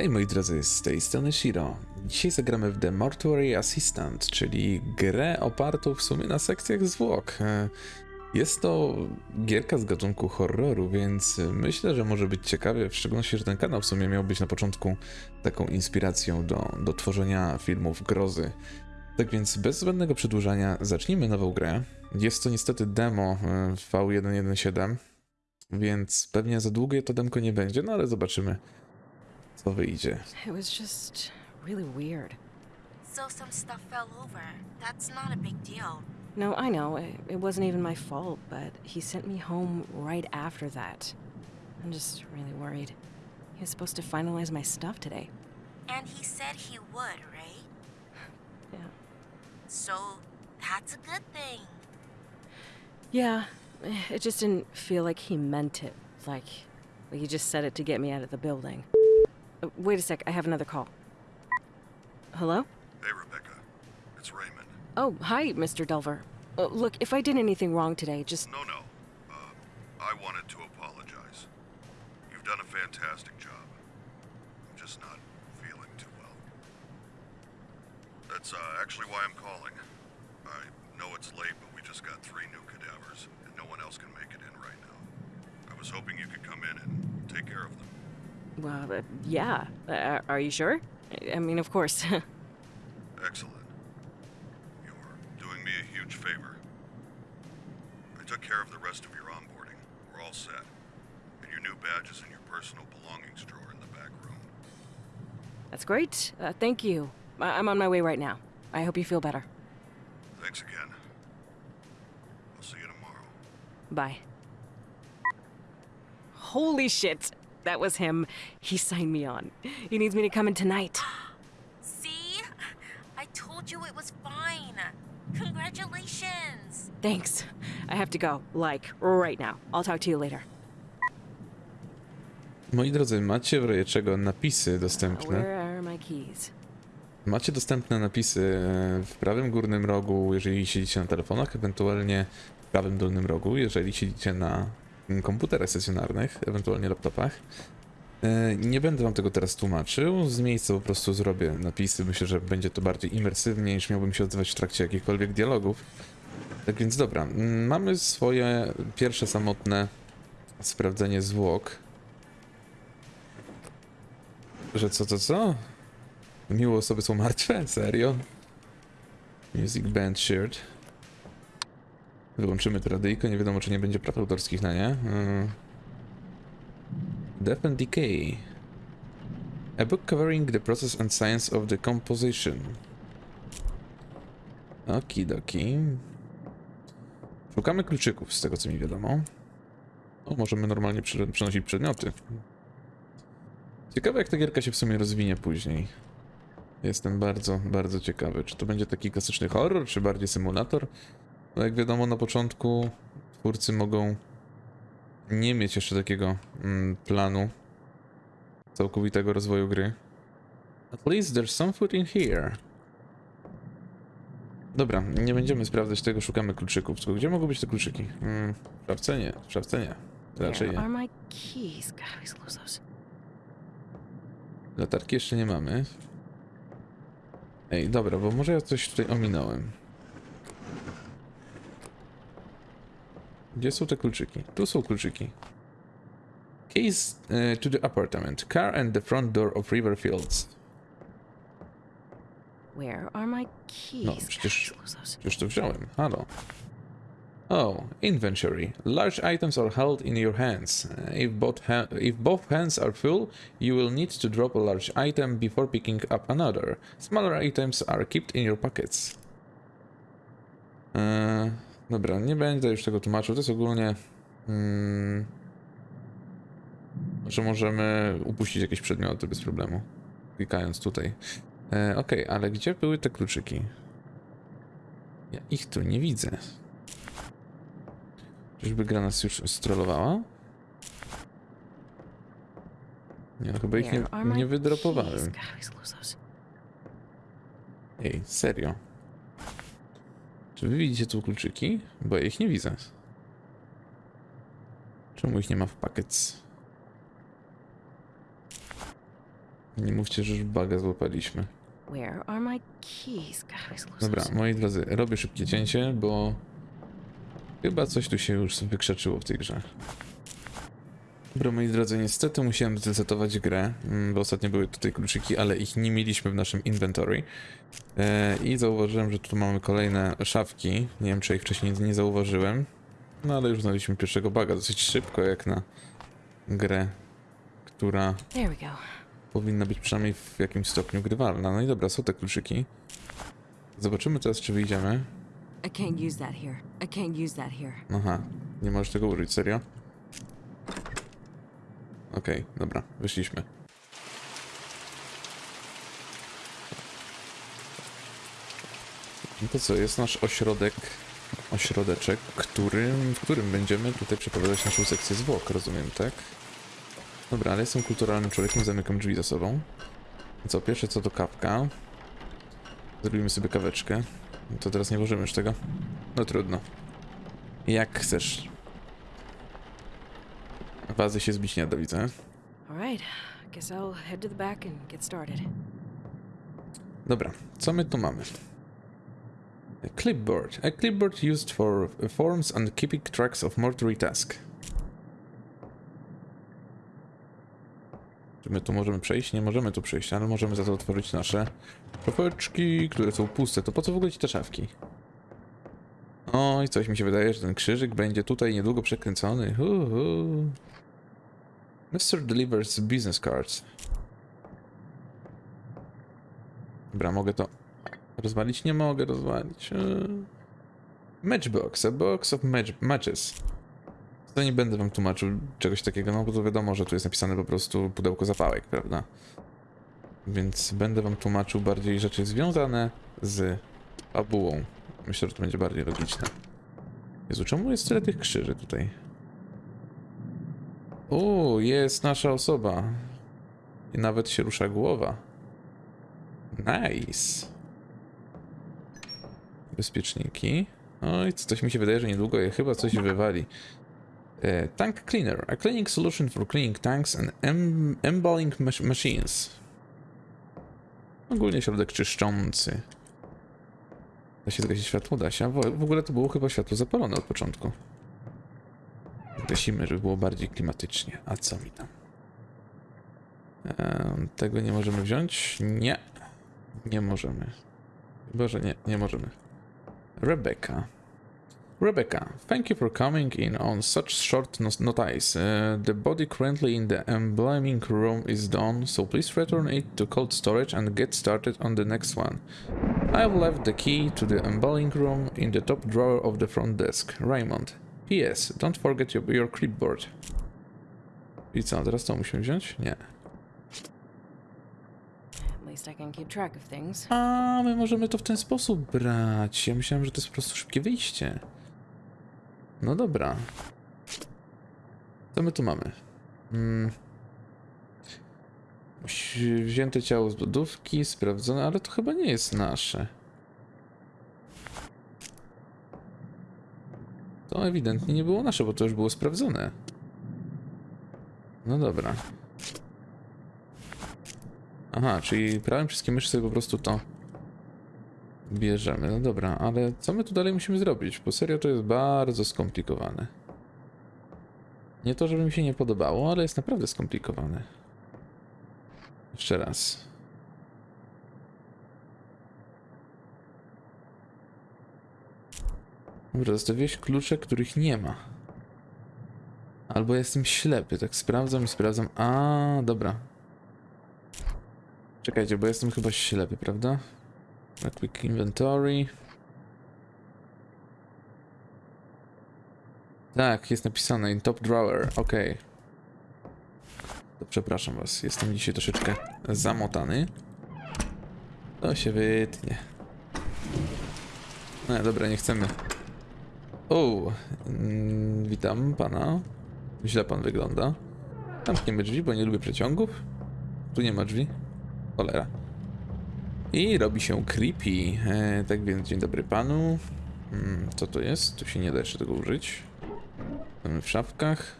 Hej moi drodzy, z tej strony Shiro. Dzisiaj zagramy w The Mortuary Assistant, czyli grę opartą w sumie na sekcjach zwłok. Jest to gierka z gatunku horroru, więc myślę, że może być ciekawie, w szczególności, że ten kanał w sumie miał być na początku taką inspiracją do, do tworzenia filmów grozy. Tak więc bez zbędnego przedłużania zacznijmy nową grę. Jest to niestety demo e, V117, więc pewnie za długie to demko nie będzie, no ale zobaczymy co wyjdzie. It was just really weird. So some stuff fell over. That's not a big deal. No, I know, it, it wasn't even my fault, but he sent me home right after that. I'm just really worried. He was supposed to finalize my stuff today. And he said he would, right? Yeah. So that's a good thing. Yeah, it just didn't feel like he meant it. Like, like he just said it to get me out of the building. Wait a sec, I have another call. Hello? Hey, Rebecca. It's Raymond. Oh, hi, Mr. Delver. Uh, look, if I did anything wrong today, just. No, no. Uh, I wanted to apologize. You've done a fantastic job. I'm just not feeling too well. That's uh, actually why I'm calling. I know it's late, but we just got three new cadavers, and no one else can make it in right now. I was hoping you could come in and take care of them. Well, uh, yeah. Uh, are you sure? I- I mean, of course. Excellent. You're doing me a huge favor. I took care of the rest of your onboarding. We're all set. And your new badge is in your personal belongings drawer in the back room. That's great. Uh, thank you. I- I'm on my way right now. I hope you feel better. Thanks again. I'll see you tomorrow. Bye. Holy shit! That was him. He signed me on. He needs me to come in tonight. See? I told you it was fine. Congratulations. Thanks. I have to go. Like, right now. I'll talk to you later. Moi drodzy, macie w razie czego napisy dostępne. where are my keys? Macie dostępne napisy e, w prawym górnym rogu, jeżeli siedzicie na telefonach, ewentualnie w prawym dolnym rogu, jeżeli siedzicie na komputerach stacjonarnych, ewentualnie laptopach. E, Nie będę wam tego teraz tłumaczył, z miejsca po prostu zrobię napisy. Myślę, że będzie to bardziej imersywnie niż miałbym się odzywać w trakcie jakichkolwiek dialogów. Tak więc dobra, mm, mamy swoje pierwsze samotne sprawdzenie zwłok. Że co, co, co? Miło osoby są martwe? Serio? Music Band Shared. Wyłączymy tę radyjkę, nie wiadomo czy nie będzie praw autorskich na nie. Yy. Death and Decay. A book covering the process and science of the composition. Okidoki. Szukamy kluczyków z tego co mi wiadomo. O, możemy normalnie przenosić przedmioty. Ciekawe jak ta gierka się w sumie rozwinie później. Jestem bardzo, bardzo ciekawy, czy to będzie taki klasyczny horror, czy bardziej symulator. No jak wiadomo, na początku twórcy mogą nie mieć jeszcze takiego mm, planu całkowitego rozwoju gry. At least there's some food in here. Dobra, nie będziemy sprawdzać tego, szukamy kluczyków. Tylko gdzie mogą być te kluczyki? Mm, w szafce nie, w szafce nie. Raczej nie. Latarki jeszcze nie mamy. Ej, dobra, bo może ja coś tutaj ominąłem. Gdzie są te kluczyki? Tu są kluczyki. Keys e, to the apartment. Car and the front door of Riverfields. Where are my keys? No, przecież, przecież to wziąłem. Halo. Oh, inventory. Large items are held in your hands. Uh, If both, ha if both hands are full, you will need to drop a large item before picking up another. Smaller items are kept in your pockets. Eee, dobra, nie będę już tego tłumaczył. To jest ogólnie... Mm, że możemy upuścić jakieś przedmioty bez problemu. Klikając tutaj. E, Okej, ale gdzie były te kluczyki? Ja ich tu nie widzę. Czyżby gra nas już strollowała? Nie, no chyba ich nie, nie wydropowałem. Ej, serio. Czy wy widzicie tu kluczyki? Bo ja ich nie widzę. Czemu ich nie ma w packets? Nie mówcie, że już baga złapaliśmy. Dobra, moi drodzy, robię szybkie cięcie, bo chyba coś tu się już wykrzaczyło w tej grze. Dobra, moi drodzy, niestety musiałem zresetować grę, mm, bo ostatnio były tutaj kluczyki, ale ich nie mieliśmy w naszym inventory. E, I zauważyłem, że tu mamy kolejne szafki. Nie wiem, czy ich wcześniej nie zauważyłem. No ale już znaleźliśmy pierwszego baga dosyć szybko, jak na grę, która powinna być przynajmniej w jakimś stopniu grywalna. No i dobra, są te kluczyki. Zobaczymy teraz, czy wyjdziemy. Aha, nie możesz tego użyć, serio? Okej, dobra, wyszliśmy. No to co, jest nasz ośrodek, ośrodeczek, którym, w którym będziemy tutaj przeprowadzać naszą sekcję zwłok, rozumiem, tak? Dobra, ale jestem kulturalnym człowiekiem, zamykam drzwi za sobą. Co, pierwsze co to kawka. Zrobimy sobie kaweczkę. No To teraz nie włożymy już tego. No trudno. Jak chcesz. Wazy się zbić nie da, widzę. Dobra, co my tu mamy? A clipboard. A clipboard used for forms and keeping tracks of mortuary task. Czy my tu możemy przejść? Nie możemy tu przejść, ale możemy za to otworzyć nasze szafeczki, które są puste. To po co w ogóle ci te szafki? Oj, coś mi się wydaje, że ten krzyżyk będzie tutaj niedługo przekręcony. Uhu. Mr. delivers business cards. Dobra, mogę to rozwalić? Nie mogę rozwalić. Eee. Matchbox, a box of match matches. To nie będę wam tłumaczył czegoś takiego, no bo to wiadomo, że tu jest napisane po prostu pudełko zapałek, prawda? Więc będę wam tłumaczył bardziej rzeczy związane z fabułą. Myślę, że to będzie bardziej logiczne. Jezu, czemu jest tyle tych krzyży tutaj? O, jest nasza osoba. I nawet się rusza głowa. Nice. Bezpieczniki. Oj, coś mi się wydaje, że niedługo je chyba coś wywali. E, tank cleaner. A cleaning solution for cleaning tanks and em embalming mach machines. Ogólnie środek czyszczący. Da się zgasić światło? Da się. W ogóle to było chyba światło zapalone od początku. Gasimy, żeby było bardziej klimatycznie. A co mi tam? Tego nie możemy wziąć? Nie. Nie możemy. Chyba, że nie, nie możemy. Rebecca. Rebecca, thank you for coming in on such short notice. Uh, the body currently in the embalming room is done, so please return it to cold storage and get started on the next one. I have left the key to the embalming room in the top drawer of the front desk. Raymond. P.S. Don't forget your, your clipboard. I co, teraz to musimy wziąć? Nie. A, my możemy to w ten sposób brać. Ja myślałem, że to jest po prostu szybkie wyjście. No dobra. Co my tu mamy? Mm. Wzi- Wzięte ciało z lodówki, sprawdzone, ale to chyba nie jest nasze. To ewidentnie nie było nasze, bo to już było sprawdzone. No dobra. Aha, czyli prawym wszystkie myszy sobie po prostu to bierzemy. No dobra, ale co my tu dalej musimy zrobić? Bo serio to jest bardzo skomplikowane. Nie to, żeby mi się nie podobało, ale jest naprawdę skomplikowane. Jeszcze raz. Dobra, zostawiłeś klucze, których nie ma. Albo jestem ślepy, tak sprawdzam i sprawdzam. A, dobra. Czekajcie, bo jestem chyba ślepy, prawda? Na quick inventory. Tak, jest napisane in top drawer, okej. To przepraszam was, jestem dzisiaj troszeczkę zamotany. To się wytnie. No dobra, nie chcemy. O, mm, witam pana. Źle pan wygląda. Zamkniemy drzwi, bo nie lubię przeciągów. Tu nie ma drzwi. Cholera. I robi się creepy. E, tak więc dzień dobry panu. Mm, co to jest? Tu się nie da jeszcze tego użyć. Mamy w szafkach.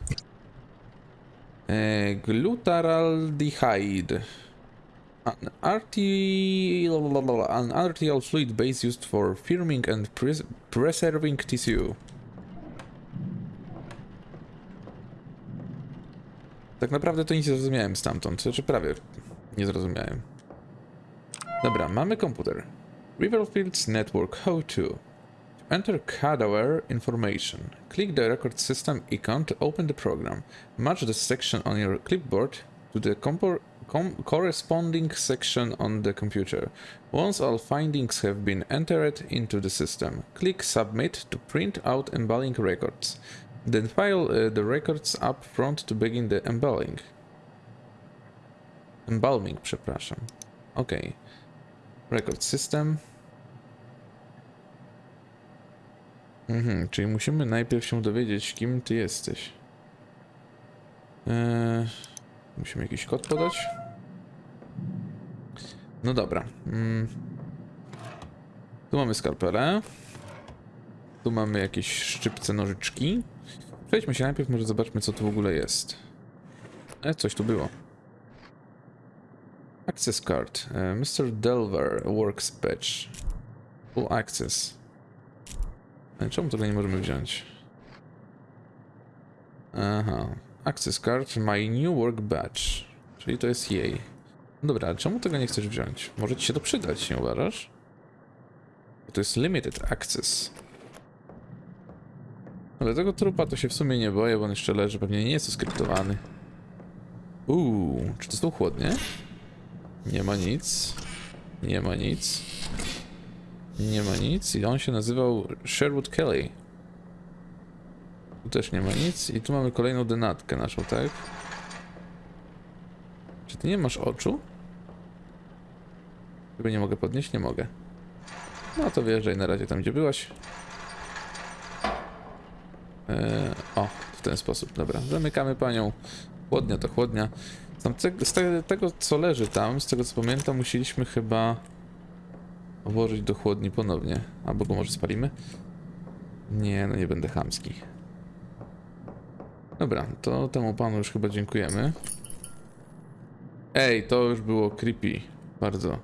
E, glutaraldehyde. An arterial, an arterial fluid base used for firming and pres preserving tissue. Tak naprawdę to nic nie zrozumiałem stamtąd, znaczy prawie nie zrozumiałem. Dobra, mamy komputer. Riverfields Network How2. To enter cadaver information, click the record system icon to open the program. Match the section on your clipboard to the corresponding section on the computer. Once all findings have been entered into the system, click Submit to print out embalming records. Then file uh, the records up front to begin the embalming. Embalming, przepraszam. Ok. Record system. Mhm, czyli musimy najpierw się dowiedzieć, kim ty jesteś. Eee, musimy jakiś kod podać. No dobra. Mm. Tu mamy skalpelę. Tu mamy jakieś szczypce nożyczki. Przejdźmy się najpierw, może zobaczmy co tu w ogóle jest. E, coś tu było. Access card. E, Mr. Delver Works Patch. Full access. E, Czemu tego nie możemy wziąć? Aha. Access card, my new work badge. Czyli to jest jej. Dobra, ale czemu tego nie chcesz wziąć? Może ci się to przydać, nie uważasz? Bo to jest limited access. Ale tego trupa to się w sumie nie boję, bo on jeszcze leży, pewnie nie jest to skryptowany. Uuu, czy to są chłodnie? Nie ma nic. Nie ma nic. Nie ma nic i on się nazywał Sherwood Kelly. Tu też nie ma nic i tu mamy kolejną denatkę naszą, tak? Czy ty nie masz oczu? Chyba nie mogę podnieść? Nie mogę. No to wjeżdżaj na razie tam, gdzie byłaś. Eee, o, w ten sposób, dobra. Zamykamy panią. Chłodnia to chłodnia. Te, z te, tego, co leży tam, z tego co pamiętam, musieliśmy chyba włożyć do chłodni ponownie. Albo go może spalimy? Nie, no nie będę chamski. Dobra, to temu panu już chyba dziękujemy. Ej, to już było creepy. Bardzo.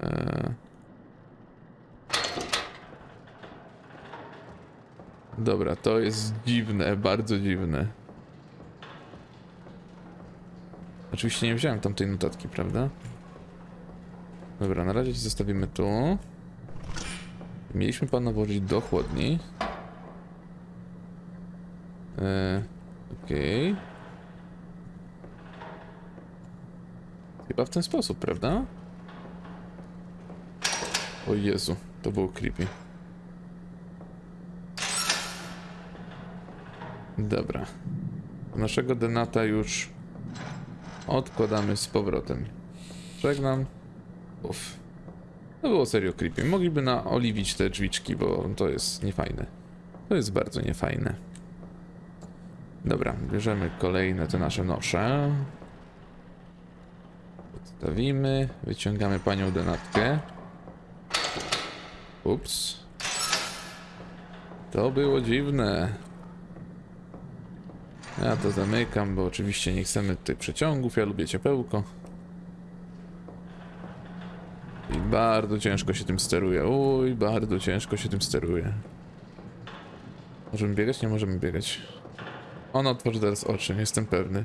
Eee. Dobra, to jest dziwne, bardzo dziwne. Oczywiście nie wziąłem tamtej notatki, prawda? Dobra, na razie ci zostawimy tu. Mieliśmy pana włożyć do chłodni. Eee, Okej. Chyba w ten sposób, prawda? O Jezu, to było creepy. Dobra. Naszego denata już odkładamy z powrotem. Żegnam. Uff. To było serio creepy. Mogliby naoliwić te drzwiczki, bo to jest niefajne. To jest bardzo niefajne. Dobra, bierzemy kolejne te nasze nosze. Podstawimy, wyciągamy panią denatkę. Ups. To było dziwne. Ja to zamykam, bo oczywiście nie chcemy tutaj przeciągów, ja lubię ciepełko. I bardzo ciężko się tym steruje. Uj, bardzo ciężko się tym steruje. Możemy biegać? Nie możemy biegać. Ona otworzy teraz oczy, jestem pewny.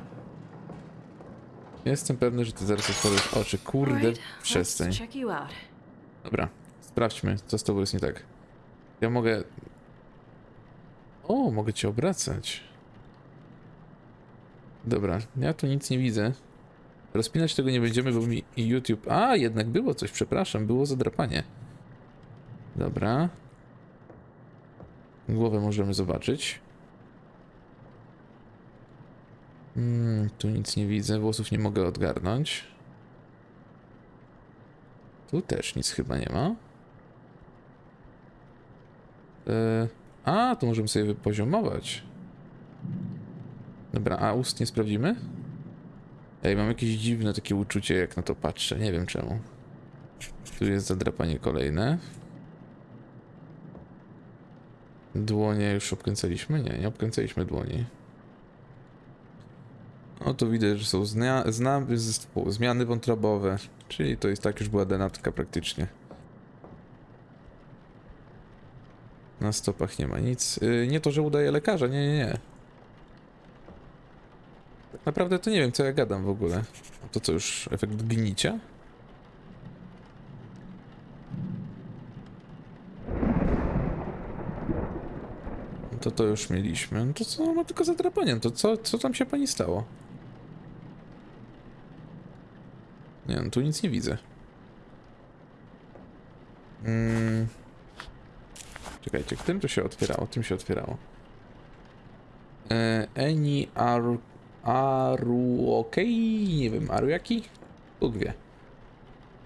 Jestem pewny, że ty zaraz otworzysz oczy. Kurde, przestań. Dobra, sprawdźmy, co z tobą jest nie tak. Ja mogę... O, mogę cię obracać. Dobra, ja tu nic nie widzę. Rozpinać tego nie będziemy, bo mi YouTube... A, jednak było coś, przepraszam, było zadrapanie. Dobra. Głowę możemy zobaczyć. Mm, tu nic nie widzę, włosów nie mogę odgarnąć. Tu też nic chyba nie ma. E, a, tu możemy sobie wypoziomować. Dobra, a ust nie sprawdzimy? Ej, mam jakieś dziwne takie uczucie, jak na to patrzę. Nie wiem czemu. Tu jest zadrapanie kolejne. Dłonie już obkręcaliśmy? Nie, nie obkręcaliśmy dłoni. No to widać, że są zmiany wątrobowe, czyli to jest tak już była denatka praktycznie. Na stopach nie ma nic. Yy, nie to, że udaje lekarza, nie, nie, nie. Naprawdę to nie wiem, co ja gadam w ogóle. To co już, efekt gnicia? No To to już mieliśmy. No to co ma tylko zadrapanie? To co, co tam się pani stało? Nie no, tu nic nie widzę. Mm. Czekajcie, tym to się otwierało, tym się otwierało. E, Eni Aru... Aruokei? Nie wiem, Aruyaki? Bóg wie.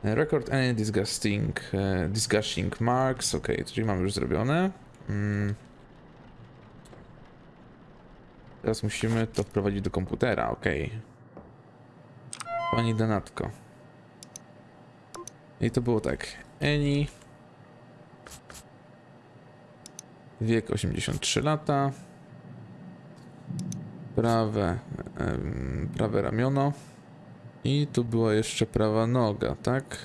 Record any disgusting, e, disgusting marks, ok, czyli mamy już zrobione. Mm. Teraz musimy to wprowadzić do komputera, ok. Pani Donatko. I to było tak. Eni. Wiek 83 lata. Prawe, em, prawe ramiono. I tu była jeszcze prawa noga, tak?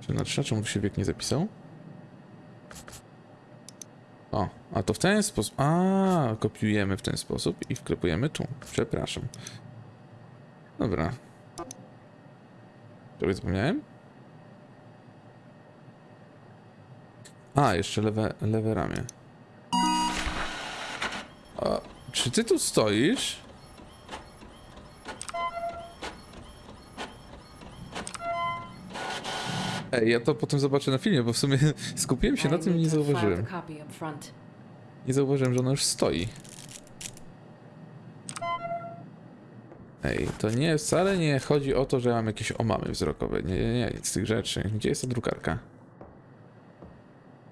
Czy na trzy, czemu tu się wiek nie zapisał? O, a to w ten sposób. A, kopiujemy w ten sposób i wklepujemy tu. Przepraszam. Dobra. Czegoś zapomniałem? A, jeszcze lewe, lewe ramię. A, czy ty tu stoisz? Ej, ja to potem zobaczę na filmie, bo w sumie skupiłem się na tym i nie zauważyłem. Nie zauważyłem, że ona już stoi. Ej, to nie, wcale nie chodzi o to, że mam jakieś omamy wzrokowe. Nie, nie, nie, nic z tych rzeczy. Gdzie jest ta drukarka?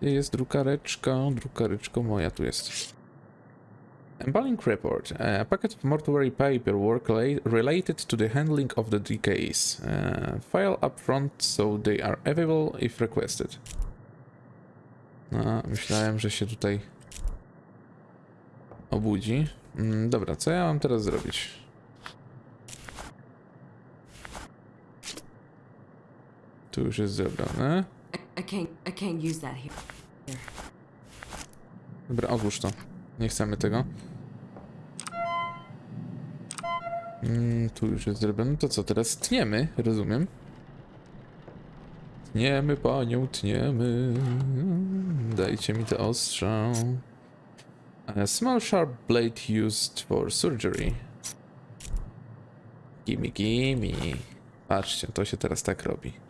Gdzie jest drukareczka? Drukareczko moja tu jest. Embalming report. A packet of mortuary paperwork la- related to the handling of the decays. Uh, file up front so they are available if requested. No, myślałem, że się tutaj obudzi. Mm, dobra, co ja mam teraz zrobić? Tu już jest zebrane. Dobra, odłóż to. Nie chcemy tego. Mm, tu już jest zrobione. To co, teraz tniemy, rozumiem. Tniemy panią, tniemy. Dajcie mi to ostrza. A small sharp blade used for surgery. Gimme, gimme. Patrzcie, to się teraz tak robi.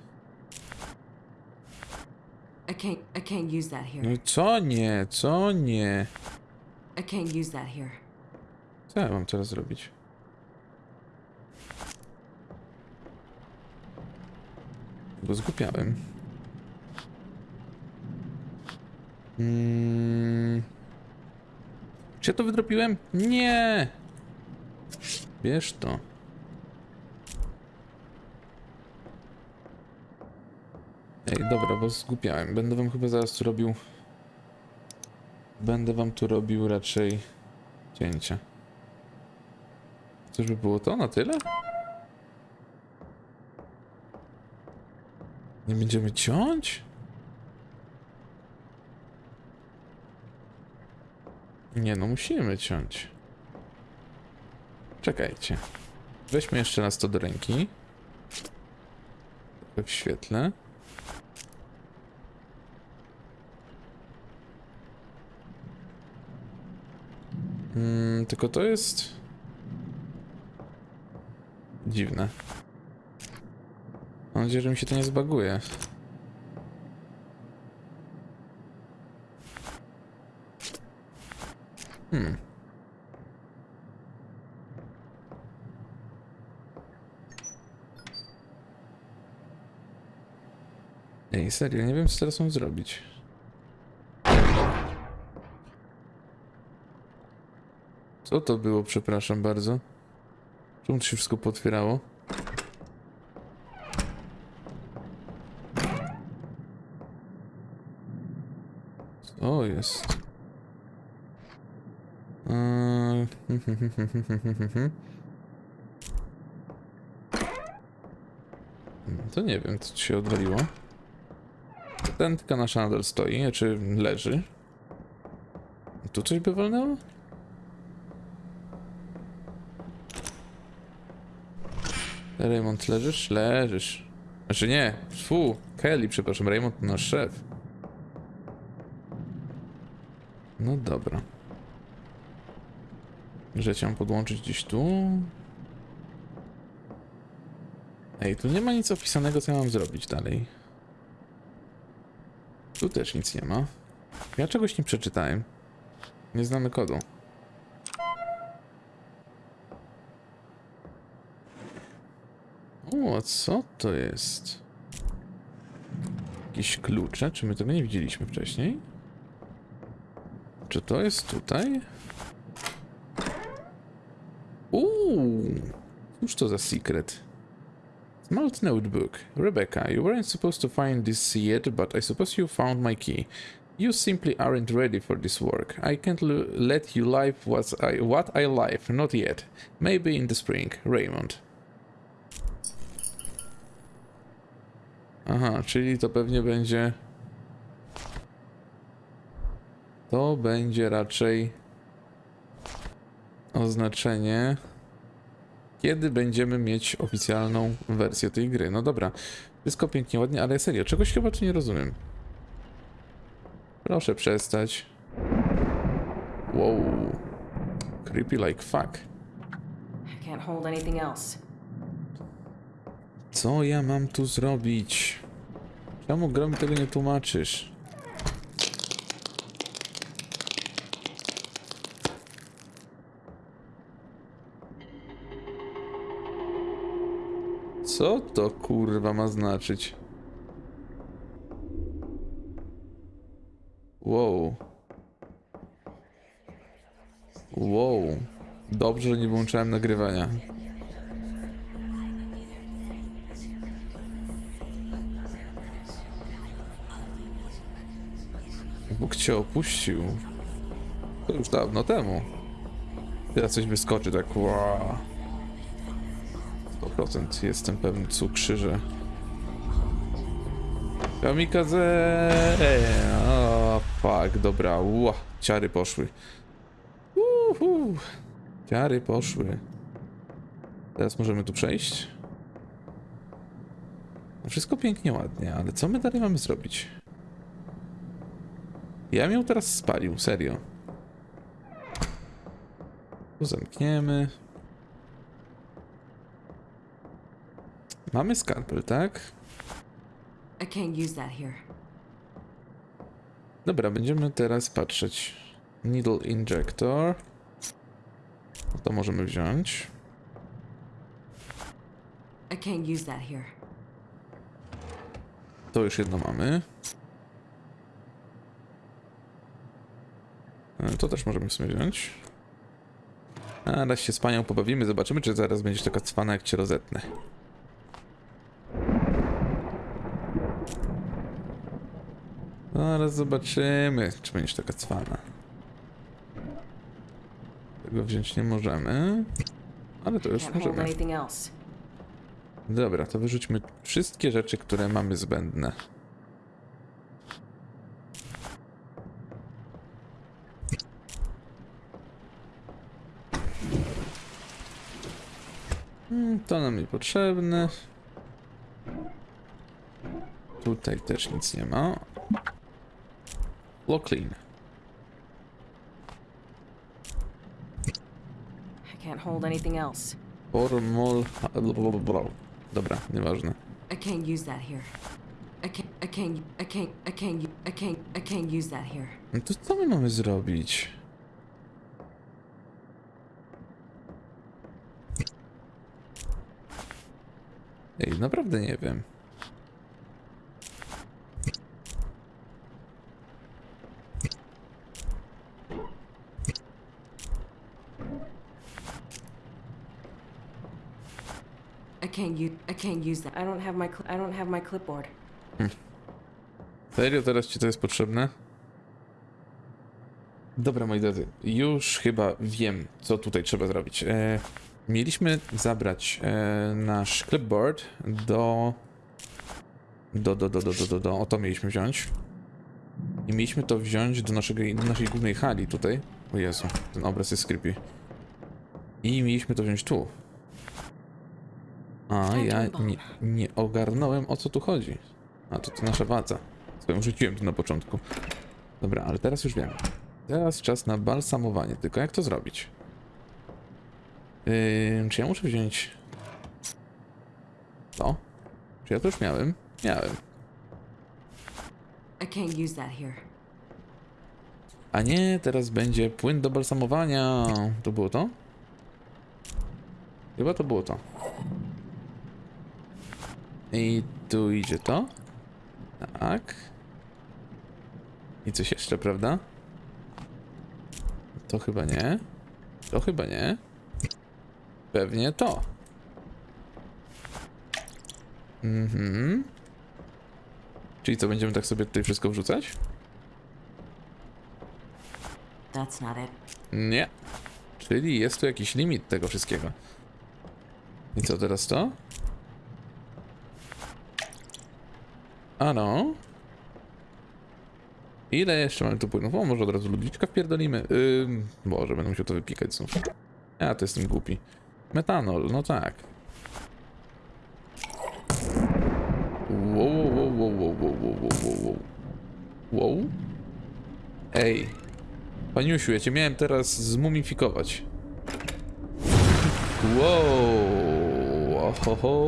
I can't. I can't use that No here. i co nie, co nie? I can't use that here. Co ja mam teraz zrobić? Bo zgupiałem. Mm. Czy ja to wydropiłem? Nie! Bierz to. Ej, dobra, bo zgupiałem. Będę wam chyba zaraz tu robił... Będę wam tu robił raczej cięcia. Czyżby było to na tyle? Nie będziemy ciąć? Nie no, musimy ciąć. Czekajcie. Weźmy jeszcze raz to do ręki. W świetle. Tylko to jest... Dziwne. Mam nadzieję, że mi się to nie zbaguje. Hmm. Ej, serio, nie wiem co teraz mam zrobić. Co to było, przepraszam bardzo? Czemu to się wszystko potwierało? Co jest? Eee, To nie wiem, co ci się odwaliło. Tentka nasza nadal stoi, czy leży. Tu coś by walnęło? Raymond, leżysz? Leżysz. Znaczy nie, fu, Kelly, przepraszam, Raymond nasz szef. No dobra. Że mam podłączyć gdzieś tu. Ej, tu nie ma nic opisanego, co ja mam zrobić dalej. Tu też nic nie ma. Ja czegoś nie przeczytałem. Nie znamy kodu. O, co to jest? Jakieś klucze? Czy my tego nie widzieliśmy wcześniej? Czy to jest tutaj? Uuu, cóż to za secret? Smart notebook. Rebecca, you weren't supposed to find this yet, but I suppose you found my key. You simply aren't ready for this work. I can't let you live what I, what I live, not yet. Maybe in the spring. Raymond. Aha, czyli to pewnie będzie... To będzie raczej oznaczenie, kiedy będziemy mieć oficjalną wersję tej gry. No dobra, wszystko pięknie, ładnie, ale serio, czegoś chyba tu nie rozumiem. Proszę przestać. Wow. Creepy like fuck. I can't hold anything else. Co ja mam tu zrobić? Czemu gra mi tego nie tłumaczysz? Co to kurwa ma znaczyć? Wow. Wow. Dobrze, że nie włączałem nagrywania. Bóg cię opuścił. To już dawno temu. Teraz coś wyskoczy tak. Wow. 100% jestem pewny cukrzyże. Kamikaze! O, fuck, dobra. Ła, ciary poszły. Uhu. Ciary poszły. Teraz możemy tu przejść. No Wszystko pięknie, ładnie, ale co my dalej mamy zrobić? Ja bym ją teraz spalił, serio. Tu zamkniemy. Mamy skalpel, tak? Dobra, będziemy teraz patrzeć. Needle injector. To możemy wziąć. To już jedno mamy. To też możemy w sumie wziąć. A raz się z panią pobawimy, zobaczymy, czy zaraz będziesz taka cwana, jak cię rozetnę. Zaraz zobaczymy, czy będziesz taka cwana. Tego wziąć nie możemy. Ale to już możemy. Dobra, to wyrzućmy wszystkie rzeczy, które mamy zbędne. Mm, To nam niepotrzebne. Tutaj też nic nie ma. Lock clean. I can't hold anything else. Formol... Dobra, nieważne. I can't use that here. I can't. I can't. I can't. I can't. I can't. I can't use that here. No to co my mamy zrobić? Ej, naprawdę nie wiem. I can't use. I can't use that. I don't have my. I don't have my clipboard. Serio, teraz ci to jest potrzebne? Dobra, moi drodzy, już chyba wiem, co tutaj trzeba zrobić. E, mieliśmy zabrać e, nasz clipboard do... Do, do, do, do, do, do, do, o to mieliśmy wziąć. I mieliśmy to wziąć do, naszego, do naszej głównej hali tutaj. O Jezu, ten obraz jest creepy. I mieliśmy to wziąć tu. A ja nie, nie ogarnąłem o co tu chodzi. A to to nasza wadza. Swoją rzuciłem tu na początku. Dobra, ale teraz już wiem. Teraz czas na balsamowanie. Tylko jak to zrobić? Yy, czy ja muszę wziąć to? Czy ja to już miałem? Miałem. I can't use that here. A nie, teraz będzie płyn do balsamowania. To było to? Chyba to było to. I tu idzie to. Tak. I coś jeszcze, prawda? To chyba nie. To chyba nie. Pewnie to. Mhm. Czyli co, będziemy tak sobie tutaj wszystko wrzucać? That's not it. Nie. Czyli jest tu jakiś limit tego wszystkiego. I co teraz to? Ano. Ile jeszcze mamy tu płynów? O, może od razu ludziczka wpierdolimy? Yy, Boże, będę musiał to wypikać znów. Ja to jestem głupi. Metanol, no tak. Wow, wow, wow, wow, wow, wow, wow, wow. Wow? Ej. Paniusiu, ja cię miałem teraz zmumifikować. Wow. Ohoho.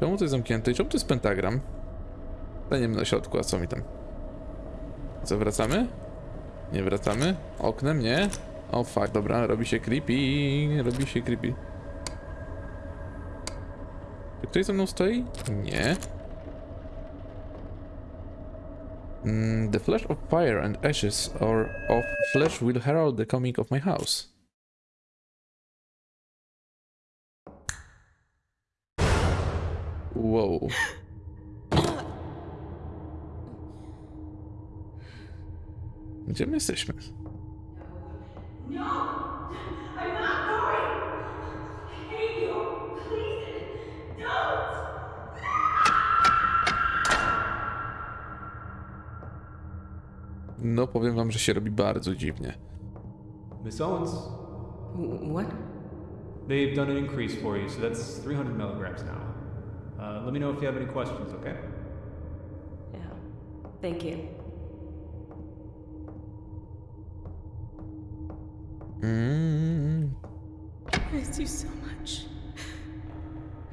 Czemu to jest zamknięte? I czemu to jest pentagram? Staniemy na środku, a co mi tam? Co, wracamy? Nie wracamy? Oknem, nie? O fuck, dobra, robi się creepy, robi się creepy. Czy ktoś ze mną stoi? Nie. Mm, the flash of fire and ashes or of flesh will herald the coming of my house. Wow. Gdzie my jesteśmy? No, I'm not going! Please! No powiem wam, że się robi bardzo dziwnie. Miss Owens, What? they've done an increase for you, so that's 300 milligrams now. Uh, let me know if you have any questions, okay? Yeah. Thank you. Mm. I miss you so much.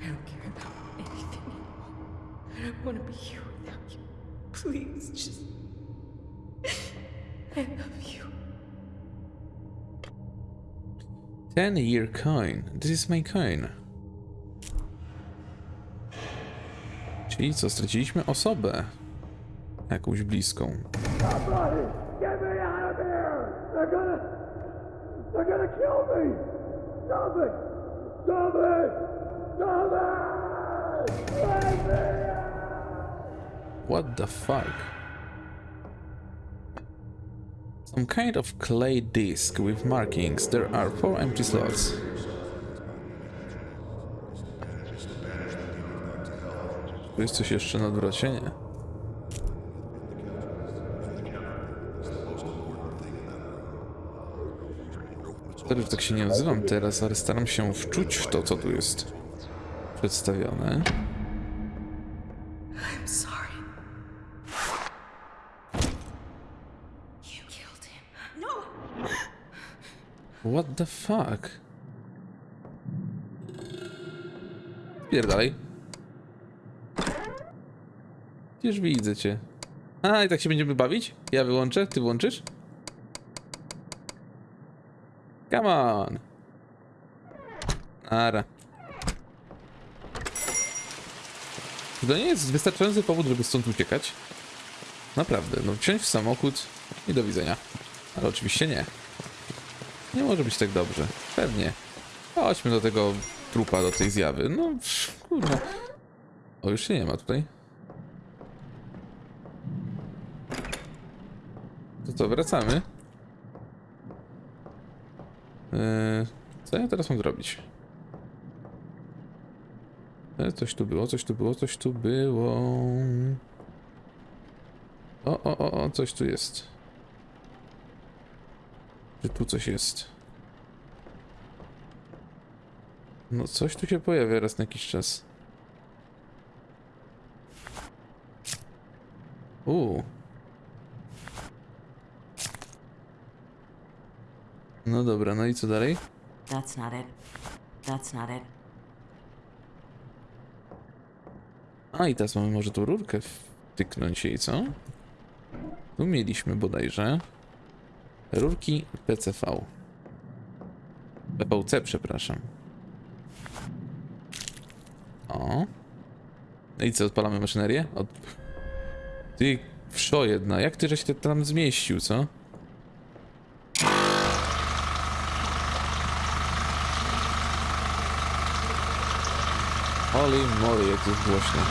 I don't care about anything anymore. I don't want to be here without you. Please, just. I love you. 10 year coin. This is my coin. Czyli co, straciliśmy osobę. Jakąś bliską. Somebody, get me out of here! They're gonna, they're gonna kill me! Stop it! Stop it! Stop it! What the fuck? Some kind of clay disc with markings. There are four empty slots. Jest coś jeszcze na? Sorry, że tak się nie nazywam teraz, ale staram się wczuć w to, co tu jest przedstawione. I'm sorry. You killed him. No! What the fuck? Pierdalej. Gdzież widzę cię. A, i tak się będziemy bawić? Ja wyłączę, ty włączysz? Come on. Ara. To nie jest wystarczający powód, żeby stąd uciekać. Naprawdę, no wsiąść w samochód i do widzenia. Ale oczywiście nie. Nie może być tak dobrze. Pewnie. Chodźmy do tego trupa, do tej zjawy. No, kurwa. O, już się nie ma tutaj. Co, wracamy? Yy, co ja teraz mam zrobić? E, Coś tu było, coś tu było, coś tu było. O, o, o, o, coś tu jest. Czy tu coś jest? No, coś tu się pojawia raz na jakiś czas. Uuu. No dobra, no i co dalej? That's not it. That's not it. A i teraz mamy może tą rurkę wtyknąć jej, co? Tu mieliśmy bodajże rurki PCV. PVC, przepraszam. O. No i co, odpalamy maszynerię? Od... Ty, wszo jedna, jak ty żeś się tam zmieścił, co? Holy moly, jak jest głośno.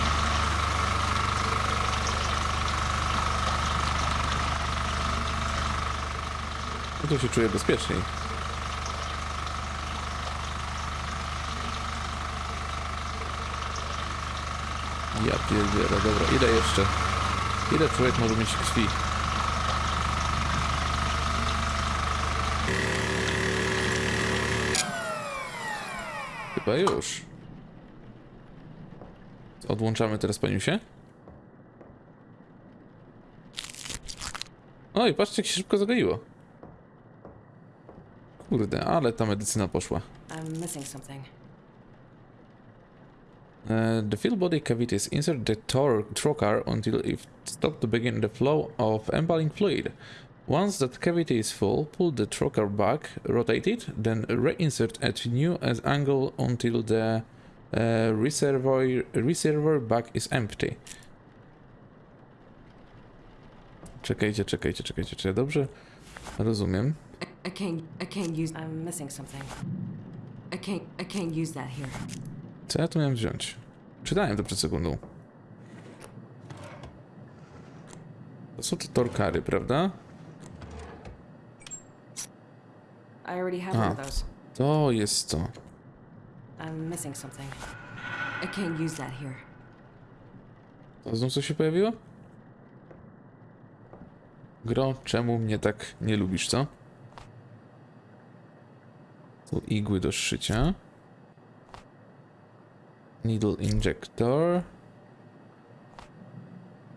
No to się czuję bezpieczniej. Ja pierdzielę, dobra, ile jeszcze? Ile człowiek może mieć krwi? Chyba już. Odłączamy teraz paniusie. Oj, patrzcie jak się szybko zagoiło. Kurde, ale ta medycyna poszła. Uh, the fill body cavities insert the tor- trocar until it stops to begin the flow of embalming fluid. Once that cavity is full, pull the trocar back, rotate it, then reinsert at new as angle until the reservoir reservoir back is empty. Czekajcie, czekajcie, czekajcie, czy ja dobrze rozumiem? I, I can't. I can't use. I'm missing something. I can't. I can't use that here. Co ja tu miałem wziąć? Czytałem to przed sekundą. To są te torkary, prawda? I already have those. To jest to. To znów co się pojawiło? Gro, czemu mnie tak nie lubisz, co? Tu igły do szycia. Needle injector.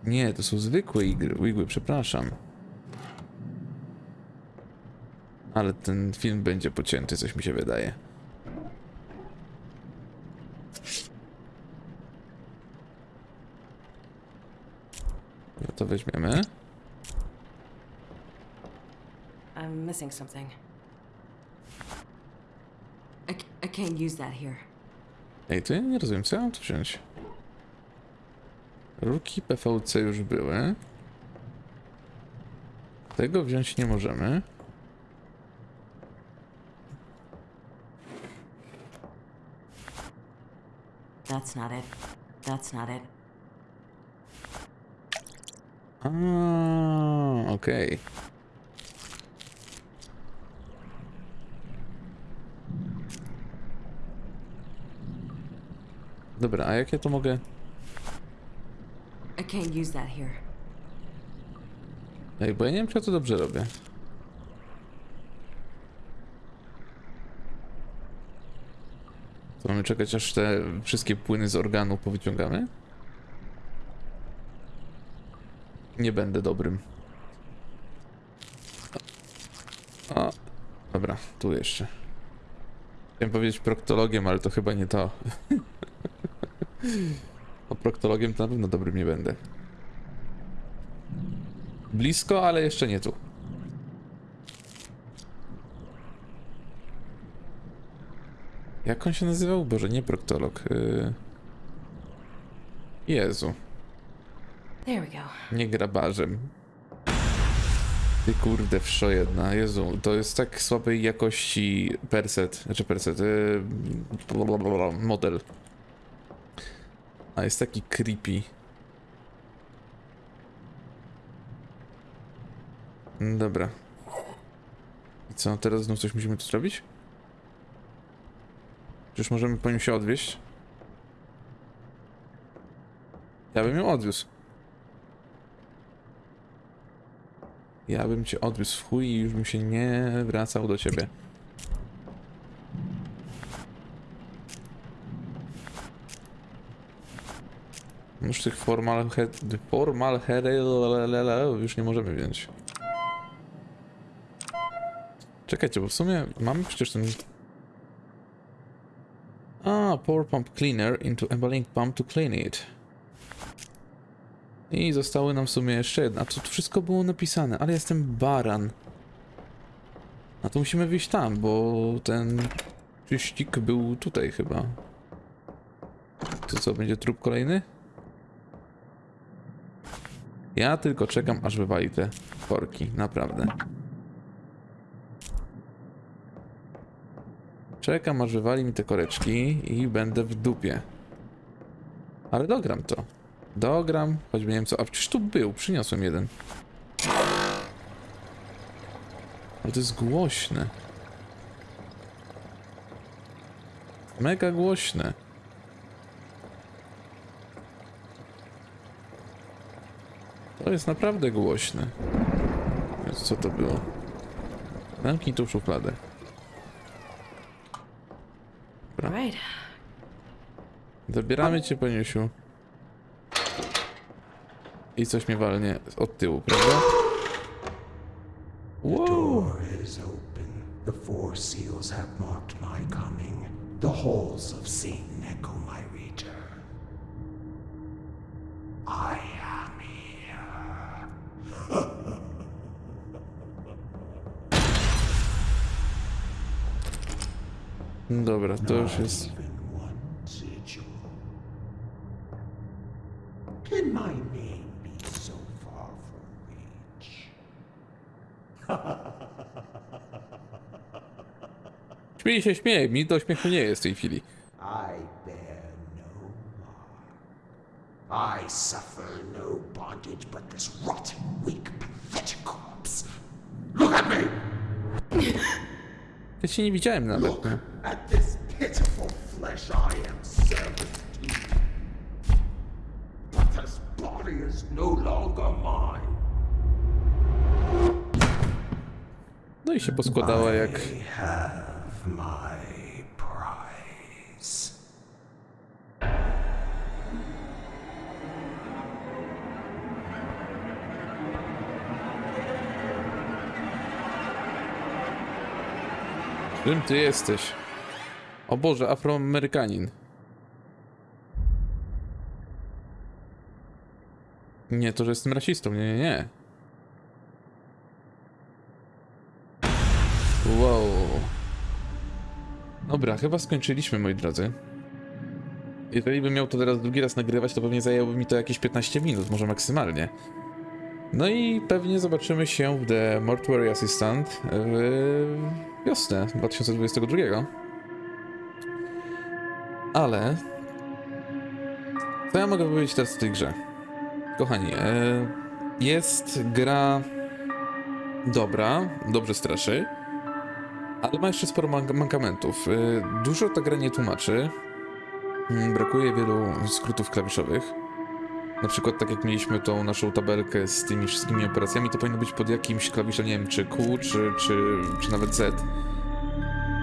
Nie, to są zwykłe igły, przepraszam. Ale ten film będzie pocięty, coś mi się wydaje. No to weźmiemy. I'm missing something. I, I can't use that here. Ej, to ja nie rozumiem, co ja mam tu wziąć? Rurki PVC już były. Tego wziąć nie możemy. That's not it. That's not it. Okej. Dobra, a jak ja to mogę? I can't use that here. Ej, bo ja nie wiem, czy ja to dobrze robię. To mamy czekać, aż te wszystkie płyny z organu powyciągamy? Nie będę dobrym. O, dobra, tu jeszcze. Chciałem powiedzieć proktologiem, ale to chyba nie to. O proktologiem to na pewno dobrym nie będę. Blisko, ale jeszcze nie tu. Jak on się nazywał? Boże, nie proktolog. Yy... Jezu. Nie grabarzem. Ty kurde, wszo jedna. Jezu, to jest tak słabej jakości perset, znaczy perset, yy... blablabla, model. A jest taki creepy. Dobra. I co, teraz znów coś musimy tu zrobić? Przecież możemy po nim się odwieźć. Ja bym ją odwiózł. Ja bym cię odwiózł w chuj i już bym się nie wracał do ciebie. Już tych formal, he, formal już nie możemy wziąć. Czekajcie, bo w sumie mamy przecież ten... A, pour pump cleaner into embalming pump to clean it. I zostały nam w sumie jeszcze jedna. To wszystko było napisane, ale jestem baran. A to musimy wyjść tam, bo ten czyścik był tutaj chyba. To co, będzie trup kolejny? Ja tylko czekam, aż wywali te korki, naprawdę. Czekam, aż wywali mi te koreczki i będę w dupie. Ale dogram to. Dogram, choćby nie wiem co. A przecież tu był, przyniosłem jeden. Ale to jest głośne. Mega głośne. To jest naprawdę głośne. Więc co to było? Zamknij tą szufladę. Zabieramy cię, paniusiu. I coś mnie walnie od tyłu, prawda? Wow. door is open. The four seals have marked my coming. The halls of Satan echo my return. I am here. Dobra, to już jest... Śmiej się, śmiej. Mi do śmiechu nie jest w tej chwili. I bear no. I suffer no bondage but this rotten, weak, pathetic corpse. Look at me! Ja cię nie widziałem nawet. Look at this pitiful flesh I am servant to. But this body is no longer mine. No i się poskładała jak... Have my prize. Ty jesteś? O Boże, Afroamerykanin. Nie, to, że jestem rasistą. Nie, nie, nie. Wow. Dobra, chyba skończyliśmy, moi drodzy. Jeżeli bym miał to teraz drugi raz nagrywać, to pewnie zajęłoby mi to jakieś 15 minut, może maksymalnie. No i pewnie zobaczymy się w The Mortuary Assistant w wiosnę 2022. Ale... Co ja mogę powiedzieć teraz o tej grze? Kochani, e, jest gra dobra, dobrze straszy, ale ma jeszcze sporo mank- mankamentów. E, Dużo ta gra nie tłumaczy. Mm, Brakuje wielu skrótów klawiszowych. Na przykład tak jak mieliśmy tą naszą tabelkę z tymi wszystkimi operacjami, to powinno być pod jakimś klawiszem, nie wiem, czy Q, czy, czy, czy nawet Z.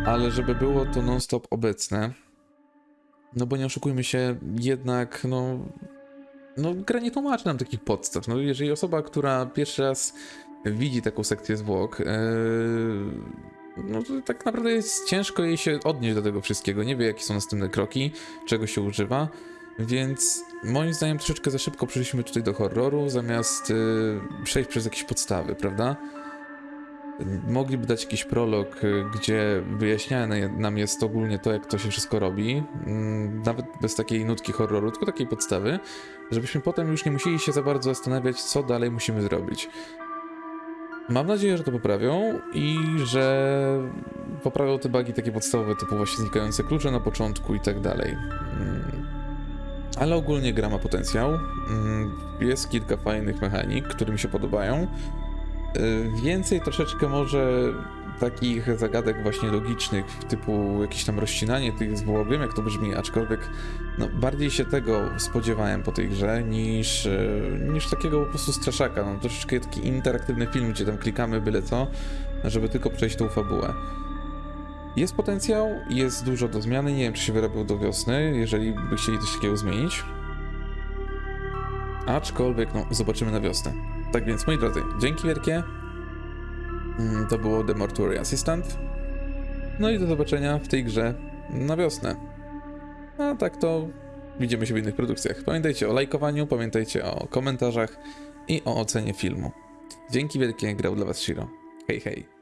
Ale żeby było to non-stop obecne, no bo nie oszukujmy się, jednak, no, no gra nie tłumaczy nam takich podstaw. No jeżeli osoba, która pierwszy raz widzi taką sekcję zwłok, yy, no tak naprawdę jest ciężko jej się odnieść do tego wszystkiego. Nie wie, jakie są następne kroki, czego się używa. Więc moim zdaniem troszeczkę za szybko przeszliśmy tutaj do horroru, zamiast yy, przejść przez jakieś podstawy, prawda? Mogliby dać jakiś prolog, y, gdzie wyjaśniane nam jest ogólnie to, jak to się wszystko robi, mm, nawet bez takiej nutki horroru, tylko takiej podstawy, żebyśmy potem już nie musieli się za bardzo zastanawiać, co dalej musimy zrobić. Mam nadzieję, że to poprawią i że poprawią te bugi takie podstawowe, typu właśnie znikające klucze na początku i tak dalej. Mm. Ale ogólnie gra ma potencjał. Mm, Jest kilka fajnych mechanik, które mi się podobają. Y, Więcej troszeczkę może takich zagadek właśnie logicznych, typu jakieś tam rozcinanie tych zwłok, wiem jak to brzmi, aczkolwiek no, bardziej się tego spodziewałem po tej grze niż, y, niż takiego po prostu straszaka, no troszeczkę taki interaktywny film, gdzie tam klikamy byle co, żeby tylko przejść tą fabułę. Jest potencjał, jest dużo do zmiany, nie wiem czy się wyrobił do wiosny, jeżeli by chcieli coś takiego zmienić. Aczkolwiek, no, zobaczymy na wiosnę. Tak więc, moi drodzy, dzięki wielkie. Mm, To było The Mortuary Assistant. No i do zobaczenia w tej grze na wiosnę. A tak to widzimy się w innych produkcjach. Pamiętajcie o lajkowaniu, pamiętajcie o komentarzach i o ocenie filmu. Dzięki wielkie, grał dla Was Shiro. Hej, hej.